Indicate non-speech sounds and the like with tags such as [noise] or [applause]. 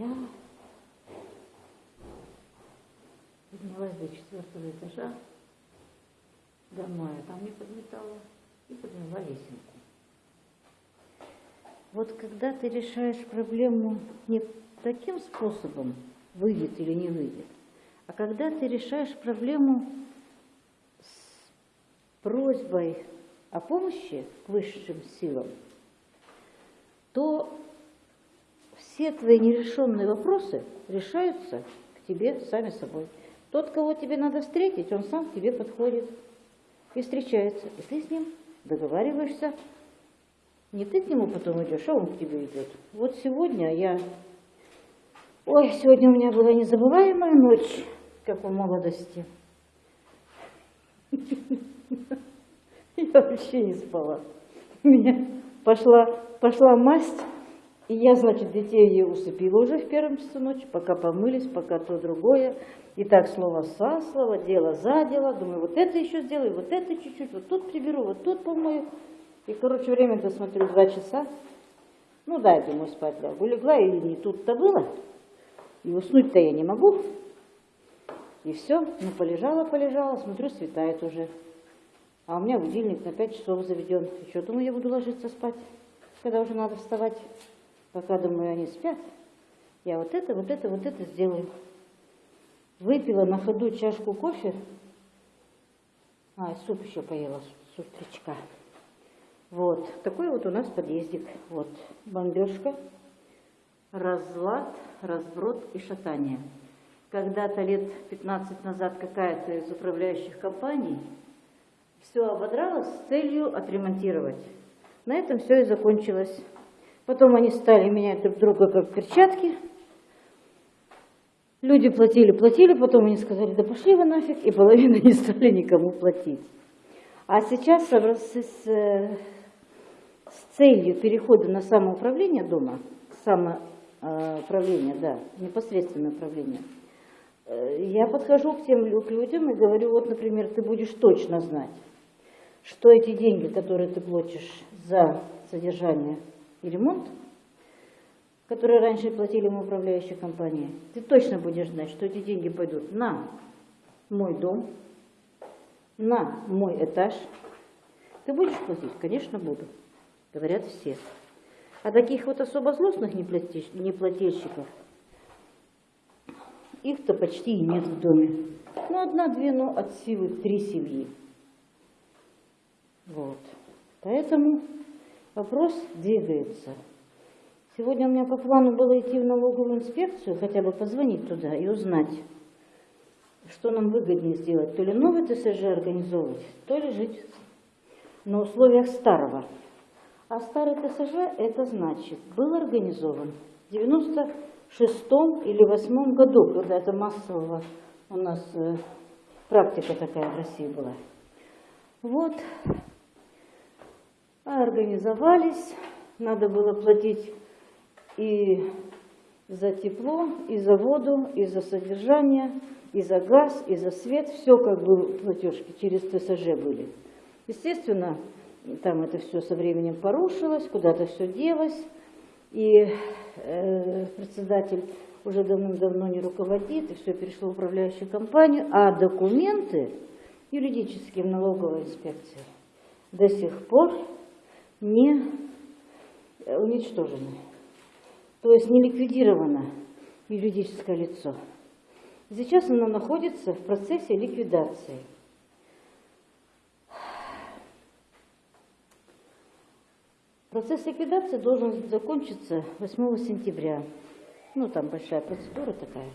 Я поднялась до четвертого этажа домой, а там не подметала и подняла лесенку. Вот когда ты решаешь проблему не таким способом, выйдет или не выйдет, а когда ты решаешь проблему с просьбой о помощи к высшим силам, то все твои нерешенные вопросы решаются к тебе сами собой. Тот, кого тебе надо встретить, он сам к тебе подходит и встречается. И ты с ним договариваешься. Не ты к нему потом идешь, а он к тебе идет. Вот сегодня я... Ой, сегодня у меня была незабываемая ночь, как в молодости. [laughs] Я вообще не спала. У меня пошла, пошла масть, и я, значит, детей усыпила уже в первом часу ночи, пока помылись, пока то другое. И так слово со слово, дело за дело. Думаю, вот это еще сделаю, вот это чуть-чуть, вот тут приберу, вот тут помою. И, короче, время-то смотрю, два часа. Ну да, я думаю, спать лягу. Легла, и не тут-то было. И уснуть-то я не могу. И все, ну полежала, полежала, смотрю, светает уже. А у меня будильник на 5 часов заведен. Что, думаю, я буду ложиться спать, когда уже надо вставать. Пока, думаю, они спят. Я вот это, вот это, вот это сделаю. Выпила на ходу чашку кофе. А, суп еще поела, с утречка. Вот, такой вот у нас подъездик. Вот, бомбежка, разлад, разброд и шатание. Когда-то лет 15 назад какая-то из управляющих компаний все ободралось с целью отремонтировать. На этом все и закончилось. Потом они стали менять друг друга как перчатки – Люди платили, платили, потом они сказали, да пошли вы нафиг, и половина не стали никому платить. А сейчас с, с, целью перехода на самоуправление дома, самоуправление, да, непосредственное управление, э, я подхожу к тем к людям и говорю, вот, например, ты будешь точно знать, что эти деньги, которые ты платишь за содержание и ремонт, которые раньше платили ему управляющие компании, ты точно будешь знать, что эти деньги пойдут на мой дом, на мой этаж. Ты будешь платить? Конечно, буду. Говорят все. А таких вот особо злостных неплательщиков, их-то почти и нет в доме. Ну, одна-две, но от силы три семьи. Вот. Поэтому вопрос двигается. Сегодня у меня по плану было идти в налоговую инспекцию, хотя бы позвонить туда и узнать, что нам выгоднее сделать. То ли новый ТСЖ организовывать, то ли жить на условиях старого. А старый ТСЖ, это значит, был организован в 96 или 8 году, когда это массового у нас э, практика такая в России была. Вот, организовались, надо было платить и за тепло, и за воду, и за содержание, и за газ, и за свет. Все как бы платежки через ТСЖ были. Естественно, там это все со временем порушилось, куда-то все делось. И э, председатель уже давным-давно не руководит, и все перешло в управляющую компанию, а документы юридические в налоговой инспекции до сих пор не уничтожены то есть не ликвидировано юридическое лицо. Сейчас оно находится в процессе ликвидации. Процесс ликвидации должен закончиться 8 сентября. Ну, там большая процедура такая.